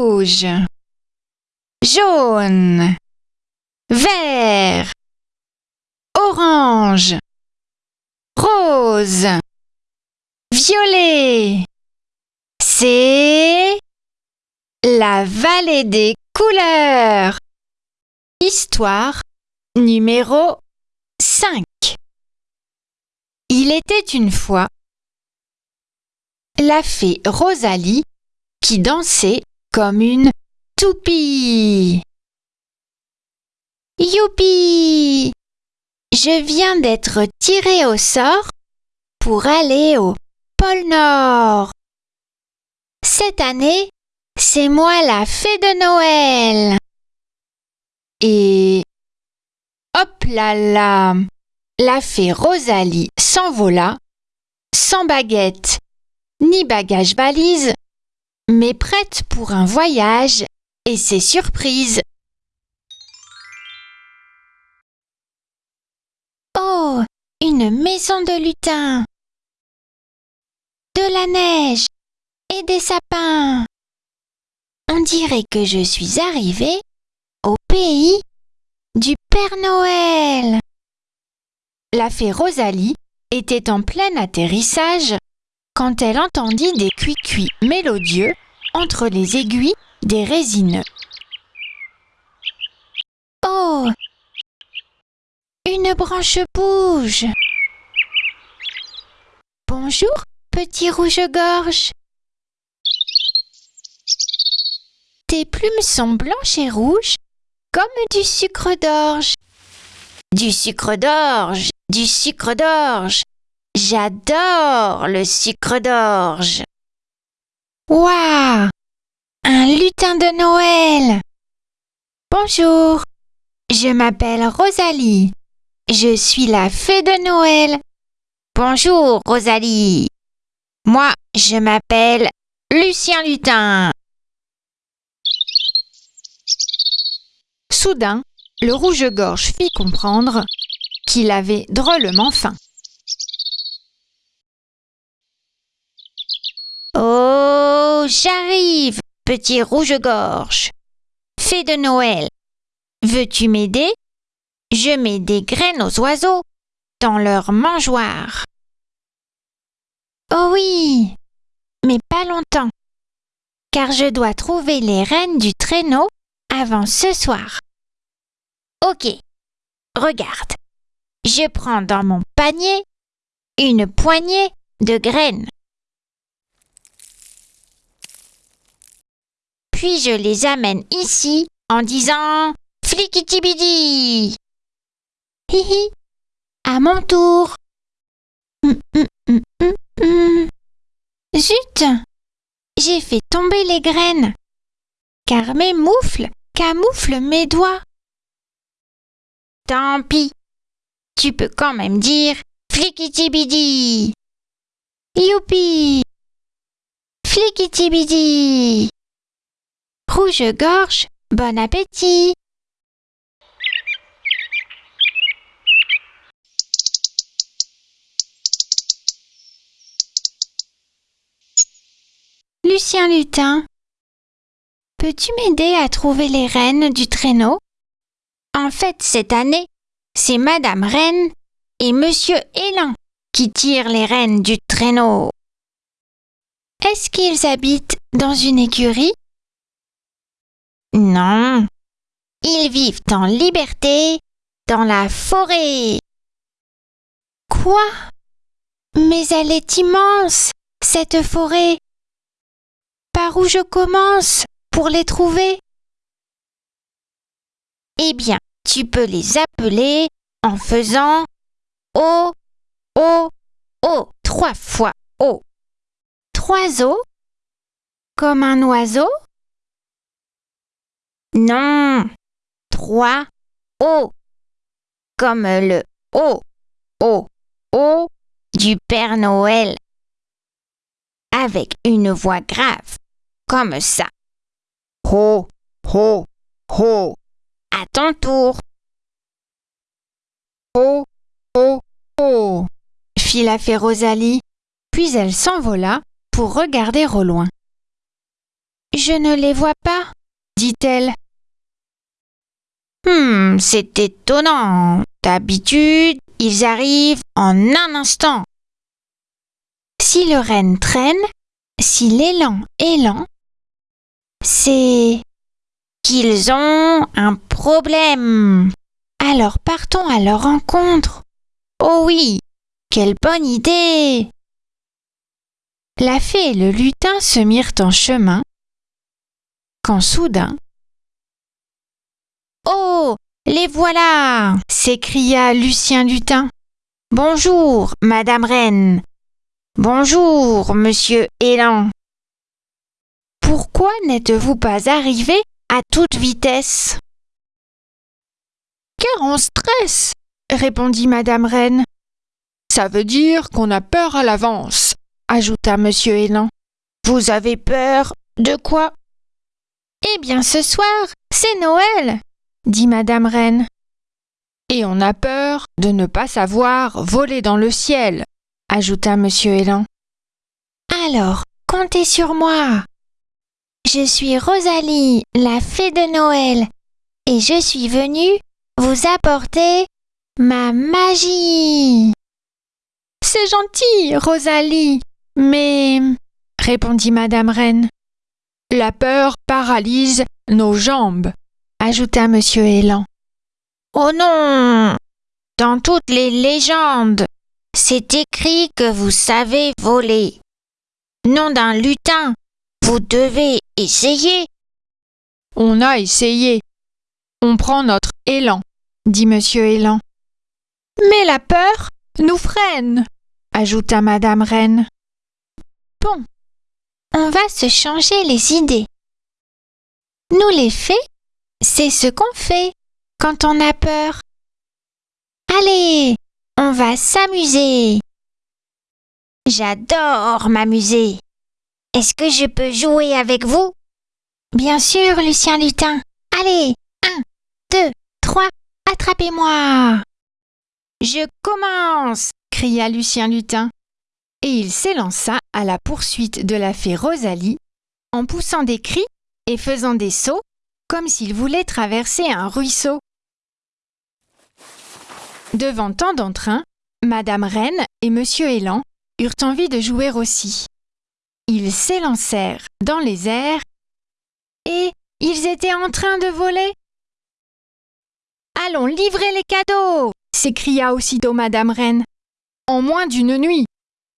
rouge, jaune, vert, orange, rose, violet. C'est la vallée des couleurs. Histoire numéro 5. Il était une fois la fée Rosalie qui dansait comme une toupie. Youpi Je viens d'être tirée au sort pour aller au pôle Nord. Cette année, c'est moi la fée de Noël. Et hop là là La fée Rosalie s'envola, sans baguette ni bagage valise, mais prête pour un voyage et ses surprises. Oh, une maison de lutin, de la neige et des sapins. On dirait que je suis arrivée au pays du Père Noël. La fée Rosalie était en plein atterrissage quand elle entendit des cuits-cuits mélodieux entre les aiguilles des résineux. Oh Une branche bouge Bonjour, petit rouge-gorge Tes plumes sont blanches et rouges comme du sucre d'orge. Du sucre d'orge, du sucre d'orge. J'adore le sucre d'orge. Waouh Un lutin de Noël Bonjour, je m'appelle Rosalie. Je suis la fée de Noël. Bonjour, Rosalie. Moi, je m'appelle Lucien Lutin. Soudain, le rouge-gorge fit comprendre qu'il avait drôlement faim. J'arrive, petit rouge-gorge. Fée de Noël, veux-tu m'aider? Je mets des graines aux oiseaux dans leur mangeoire. Oh oui, mais pas longtemps, car je dois trouver les reines du traîneau avant ce soir. Ok, regarde. Je prends dans mon panier une poignée de graines. Puis je les amène ici en disant Flikitibidi Hihi À mon tour hum, hum, hum, Zut J'ai fait tomber les graines, car mes moufles camouflent mes doigts. Tant pis. Tu peux quand même dire Flikitibidi. Youpi. Flikitibidi. Rouge-gorge, bon appétit. Lucien Lutin, peux-tu m'aider à trouver les rênes du traîneau? En fait, cette année, c'est Madame Reine et Monsieur Élan qui tirent les rênes du traîneau. Est-ce qu'ils habitent dans une écurie? Non. Ils vivent en liberté dans la forêt. Quoi? Mais elle est immense, cette forêt. Par où je commence pour les trouver? Eh bien, tu peux les appeler en faisant O, O, O, trois fois O. Trois O? Comme un oiseau? Non, trois O. Comme le O, O, O du Père Noël. Avec une voix grave, comme ça. Ho, ho, ho. À ton tour. Oh, oh, oh fit la fée Rosalie, puis elle s'envola pour regarder au loin. Je ne les vois pas, dit-elle. Hmm, c'est étonnant. D'habitude, ils arrivent en un instant. Si le renne traîne, si l'élan est lent, c'est qu'ils ont un problème. Alors partons à leur rencontre. Oh oui, quelle bonne idée. La fée et le lutin se mirent en chemin, quand soudain Oh. Les voilà. s'écria Lucien Lutin. Bonjour, Madame Reine. Bonjour, Monsieur Élan. Pourquoi n'êtes-vous pas arrivé à toute vitesse? Car on stresse, répondit Madame Reine. Ça veut dire qu'on a peur à l'avance, ajouta Monsieur Élan. Vous avez peur de quoi? Eh bien, ce soir, c'est Noël, dit Madame Reine. Et on a peur de ne pas savoir voler dans le ciel, ajouta Monsieur Élan. Alors, comptez sur moi. Je suis Rosalie, la fée de Noël, et je suis venue vous apporter ma magie. C'est gentil, Rosalie, mais répondit Madame Reine. La peur paralyse nos jambes, ajouta Monsieur Élan. Oh non Dans toutes les légendes, c'est écrit que vous savez voler. Nom d'un lutin, vous devez essayer. On a essayé. On prend notre élan, dit Monsieur Élan. Mais la peur nous freine, ajouta Madame Reine. Bon, on va se changer les idées. Nous les fées, c'est ce qu'on fait quand on a peur. Allez, on va s'amuser. J'adore m'amuser. Est-ce que je peux jouer avec vous? Bien sûr, Lucien Lutin. Allez, un, deux, trois, attrapez-moi. Je commence cria Lucien Lutin. Et il s'élança à la poursuite de la fée Rosalie en poussant des cris et faisant des sauts comme s'il voulait traverser un ruisseau. Devant tant d'entrain, Madame Reine et Monsieur Élan eurent envie de jouer aussi. Ils s'élancèrent dans les airs et ils étaient en train de voler. Allons livrer les cadeaux s'écria aussitôt Madame Reine. En moins d'une nuit,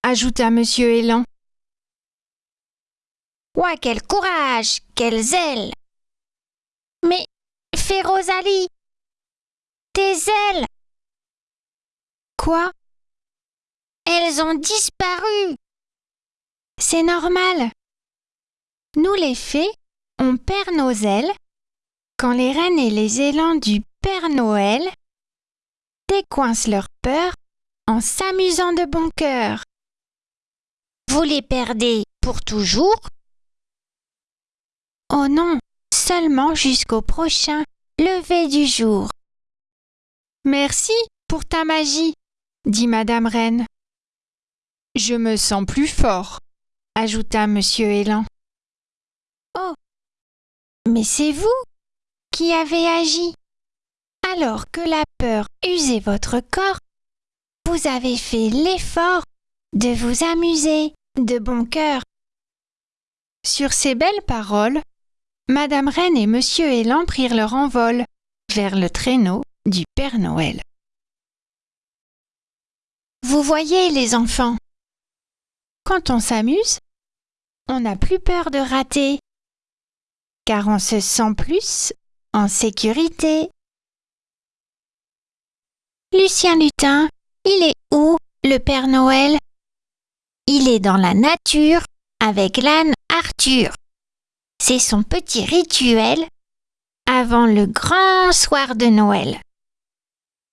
ajouta Monsieur Élan. Ouah, quel courage, quel zèle Mais, fée Rosalie, tes ailes. Quoi? Elles ont disparu. C'est normal. Nous les fées, on perd nos ailes quand les reines et les élans du Père Noël décoincent leur peur en s'amusant de bon cœur. Vous les perdez pour toujours? Oh non, seulement jusqu'au prochain lever du jour. Merci pour ta magie, dit Madame Reine. Je me sens plus fort, ajouta Monsieur Élan. Oh, mais c'est vous qui avez agi. Alors que la peur usait votre corps, vous avez fait l'effort de vous amuser de bon cœur. Sur ces belles paroles, Madame Reine et Monsieur Élan prirent leur envol vers le traîneau du Père Noël. Vous voyez, les enfants, quand on s'amuse, on n'a plus peur de rater, car on se sent plus en sécurité. Lucien Lutin, il est où, le Père Noël? Il est dans la nature avec l'âne Arthur. C'est son petit rituel avant le grand soir de Noël.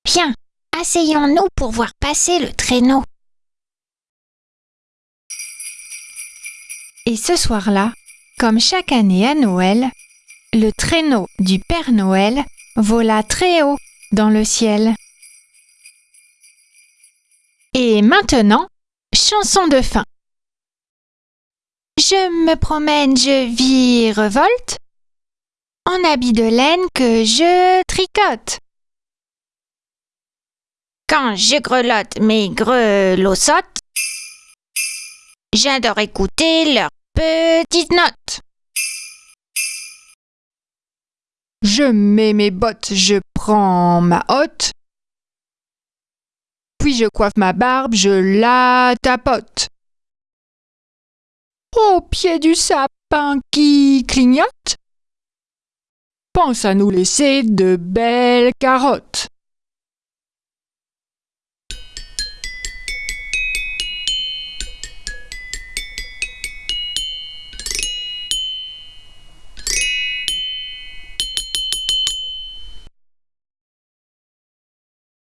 Viens, asseyons-nous pour voir passer le traîneau. Et ce soir-là, comme chaque année à Noël, le traîneau du Père Noël vola très haut dans le ciel. Et maintenant, chanson de fin. Je me promène, je virevolte, en habit de laine que je tricote. Quand je grelotte mes grelossottes, j'adore écouter leurs petites notes. Je mets mes bottes, je prends ma hotte. Puis je coiffe ma barbe, je la tapote. Au pied du sapin qui clignote, pense à nous laisser de belles carottes.